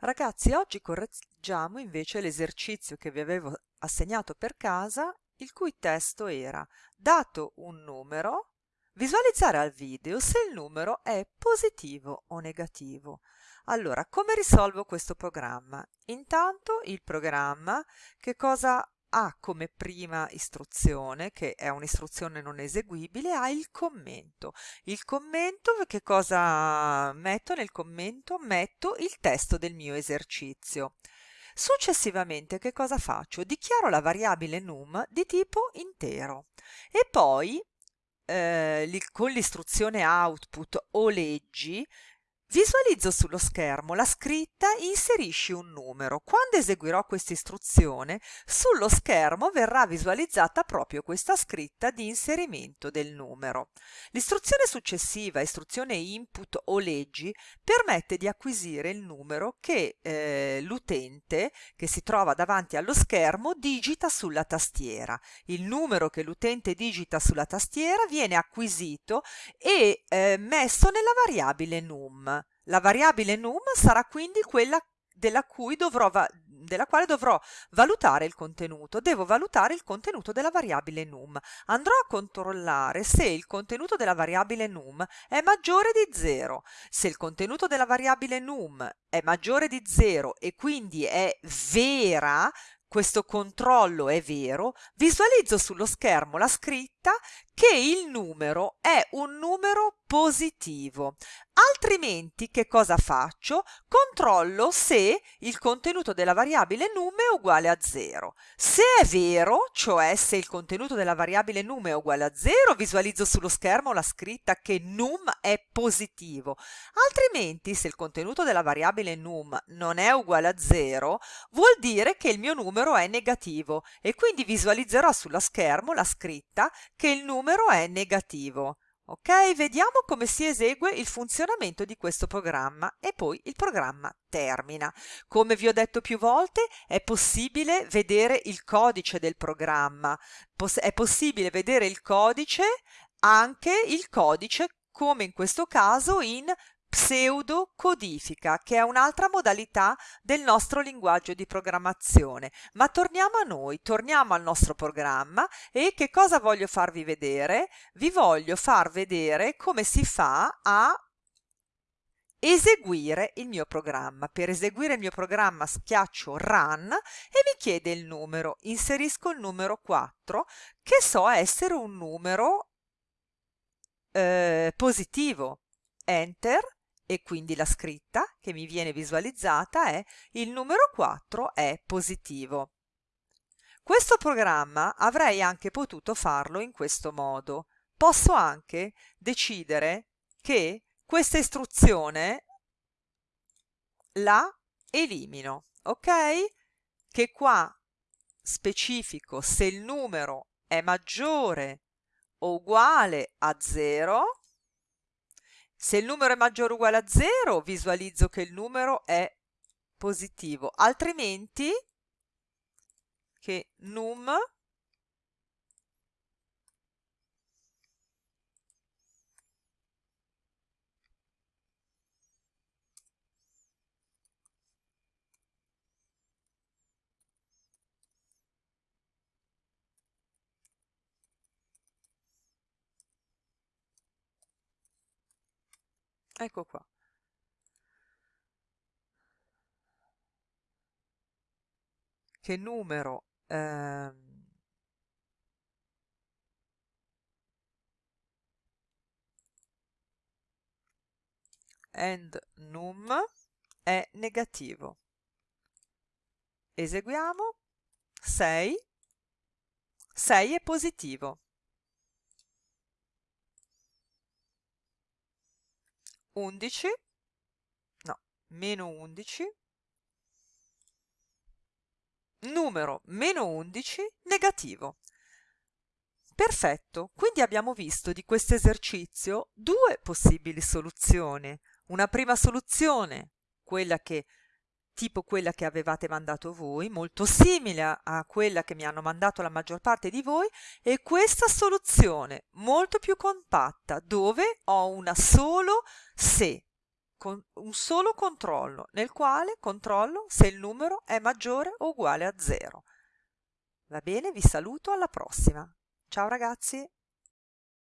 Ragazzi, oggi correggiamo invece l'esercizio che vi avevo assegnato per casa, il cui testo era dato un numero, visualizzare al video se il numero è positivo o negativo. Allora, come risolvo questo programma? Intanto il programma che cosa ha come prima istruzione, che è un'istruzione non eseguibile, ha il commento. Il commento, che cosa metto nel commento? Metto il testo del mio esercizio. Successivamente che cosa faccio? Dichiaro la variabile num di tipo intero e poi eh, con l'istruzione output o leggi Visualizzo sullo schermo la scritta inserisci un numero. Quando eseguirò questa istruzione, sullo schermo verrà visualizzata proprio questa scritta di inserimento del numero. L'istruzione successiva, istruzione input o leggi, permette di acquisire il numero che eh, l'utente che si trova davanti allo schermo digita sulla tastiera. Il numero che l'utente digita sulla tastiera viene acquisito e eh, messo nella variabile num. La variabile num sarà quindi quella della, dovrò della quale dovrò valutare il contenuto. Devo valutare il contenuto della variabile num. Andrò a controllare se il contenuto della variabile num è maggiore di 0. Se il contenuto della variabile num è maggiore di 0 e quindi è vera, questo controllo è vero, visualizzo sullo schermo la scritta che il numero è un numero positivo. Altrimenti che cosa faccio? Controllo se il contenuto della variabile num è uguale a 0. Se è vero, cioè se il contenuto della variabile num è uguale a 0, visualizzo sullo schermo la scritta che num è positivo. Altrimenti, se il contenuto della variabile num non è uguale a 0, vuol dire che il mio numero è negativo e quindi visualizzerò sullo schermo la scritta che il numero è negativo. Ok, vediamo come si esegue il funzionamento di questo programma e poi il programma termina. Come vi ho detto più volte, è possibile vedere il codice del programma, è possibile vedere il codice, anche il codice come in questo caso in pseudocodifica, che è un'altra modalità del nostro linguaggio di programmazione. Ma torniamo a noi, torniamo al nostro programma e che cosa voglio farvi vedere? Vi voglio far vedere come si fa a eseguire il mio programma. Per eseguire il mio programma schiaccio Run e mi chiede il numero. Inserisco il numero 4 che so essere un numero eh, positivo. Enter e quindi la scritta che mi viene visualizzata è il numero 4 è positivo. Questo programma avrei anche potuto farlo in questo modo. Posso anche decidere che questa istruzione la elimino, ok? Che qua specifico se il numero è maggiore o uguale a 0 se il numero è maggiore o uguale a 0, visualizzo che il numero è positivo, altrimenti che num Ecco qua. Che numero ehm, and num è negativo. Eseguiamo 6. 6 è positivo. 11, no, meno 11, numero meno 11 negativo. Perfetto, quindi abbiamo visto di questo esercizio due possibili soluzioni. Una prima soluzione, quella che tipo quella che avevate mandato voi, molto simile a quella che mi hanno mandato la maggior parte di voi, e questa soluzione molto più compatta, dove ho una solo se un solo controllo nel quale controllo se il numero è maggiore o uguale a 0. Va bene, vi saluto, alla prossima. Ciao ragazzi!